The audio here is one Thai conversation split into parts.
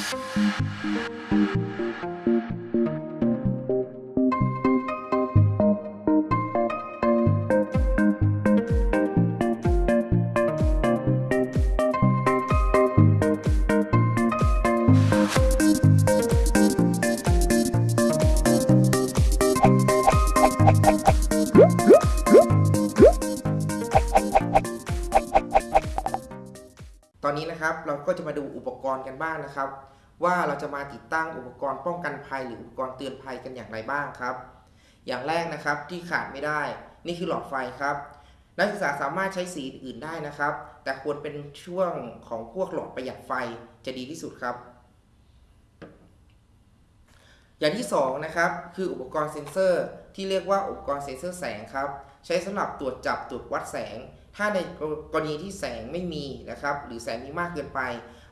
Thank you. ตอนนี้นะครับเราก็จะมาดูอุปกรณ์กันบ้างนะครับ ว่าเราจะมาติดตั้งอุปกรณ์ป้องกันภัยหรืออุปกรณ์เตือนภัยกันอย่างไรบ้างครับ อย่างแรกนะครับที่ขาดไม่ได้ นี่คือหลอดไฟครับ นักศึกษาสามารถใช้สีอื่นได้นะครับ แต่ควรเป็นช่วงของพวกหลอดประหยัดไฟจะดีที่สุดครับ อย่างที่สองนะครับคืออุปกรณ์เซ็นเซอร์ ที่เรียกว่าอุปกรณ์เซ็นเซอร์แสงครับใช้สำหรับตรวจจับตรวจวัดแสง ถ้าในกรณีที่แสงไม่มีนะครับหรือแสงมีมากเกินไป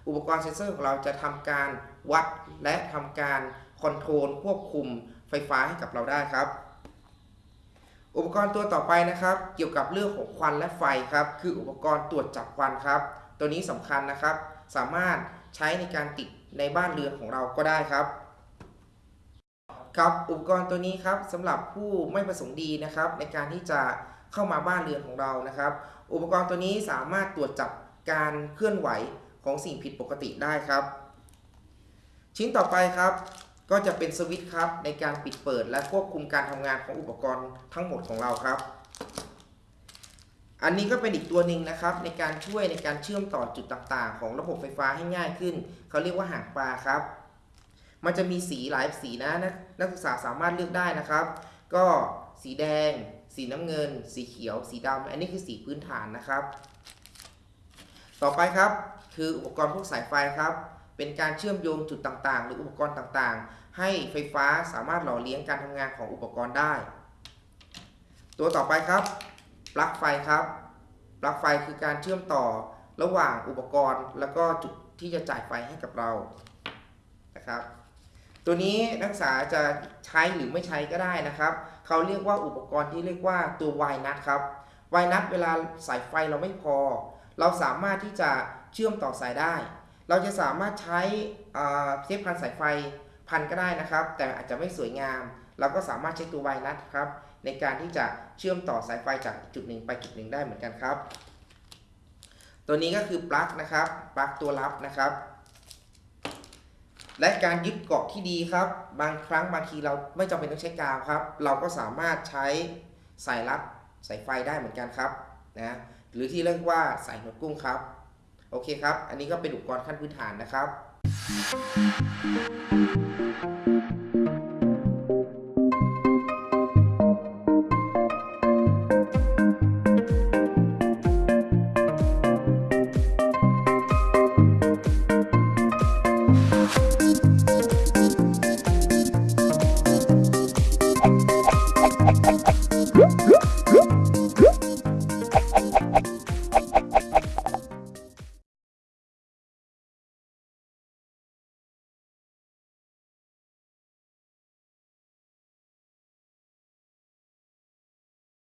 อุปกรณ์เซ็นเซอร์ของเราจะทำการวัดและทำการคอนโทรลควบคุมไฟฟ้าให้กับเราได้ครับ อุปกรณ์ตัวต่อไปนะครับ เกี่ยวกับเรื่องของควันและไฟครับคืออุปกรณ์ตรวจจับควันครับ ตัวนี้สำคัญนะครับ สามารถใช้ในการติดในบ้านเรือนของเราก็ได้ครับ ครับอุปกรณ์ตัวนี้ครับสำหรับผู้ไม่ประสงค์ดีนะครับในการที่จะเข้ามาบ้านเรือนของเรานะครับ อุปกรณ์ตัวนี้สามารถตรวจจับการเคลื่อนไหวของสิ่งผิดปกติได้ครับ ชิ้นต่อไปครับ ก็จะเป็นสวิตช์ครับในการปิดเปิดและควบคุมการทำงานของอุปกรณ์ทั้งหมดของเราครับ อันนี้ก็เป็นอีกตัวหนึ่งนะครับ ในการช่วยในการเชื่อมต่อจุดต่างๆ ของระบบไฟฟ้าให้ง่ายขึ้น เขาเรียกว่าหางปลาครับ มันจะมีสีหลายสีนะนักนักศึกษาสามารถเลือกได้นะครับ ก็สีแดง สีน้ำเงิน สีเขียว สีดำอันนี้คือสีพื้นฐานนะครับ ต่อไปครับคืออุปกรณ์พวกสายไฟครับ เป็นการเชื่อมโยงจุดต่างๆ หรืออุปกรณ์ต่างๆ ให้ไฟฟ้าสามารถหล่อเลี้ยงการทำงานของอุปกรณ์ได้ ตัวต่อไปครับ ปลั๊กไฟครับ ปลั๊กไฟคือการเชื่อมต่อระหว่างอุปกรณ์ แล้วก็จุดที่จะจ่ายไฟให้กับเรานะครับ ตัวนี้นักศึกษาจะใช้หรือไม่ใช้ก็ได้นะครับ เขาเรียกว่าอุปกรณ์ที่เรียกว่าตัววายนัทครับวายนัทเวลาสายไฟเราไม่พอ เราสามารถที่จะเชื่อมต่อสายได้ เราจะสามารถใช้เทปพันสายไฟพันก็ได้นะครับ แต่อาจจะไม่สวยงาม เราก็สามารถใช้ตัววายนัทครับในการที่จะเชื่อมต่อสายไฟจากจุดหนึ่งไปจุดหนึ่งได้เหมือนกันครับ ตัวนี้ก็คือปลั๊กนะครับ ปลั๊กตัวรับนะครับ และการยึดเกาะที่ดีครับ บางครั้งบางทีเราไม่จำเป็นต้องใช้กาวครับ เราก็สามารถใช้สายรัดสายไฟได้เหมือนกันครับนะหรือที่เรียกว่าสายหนวดกุ้งครับ โอเคครับ อันนี้ก็เป็นอุปกรณ์ขั้นพื้นฐานนะครับ Bye.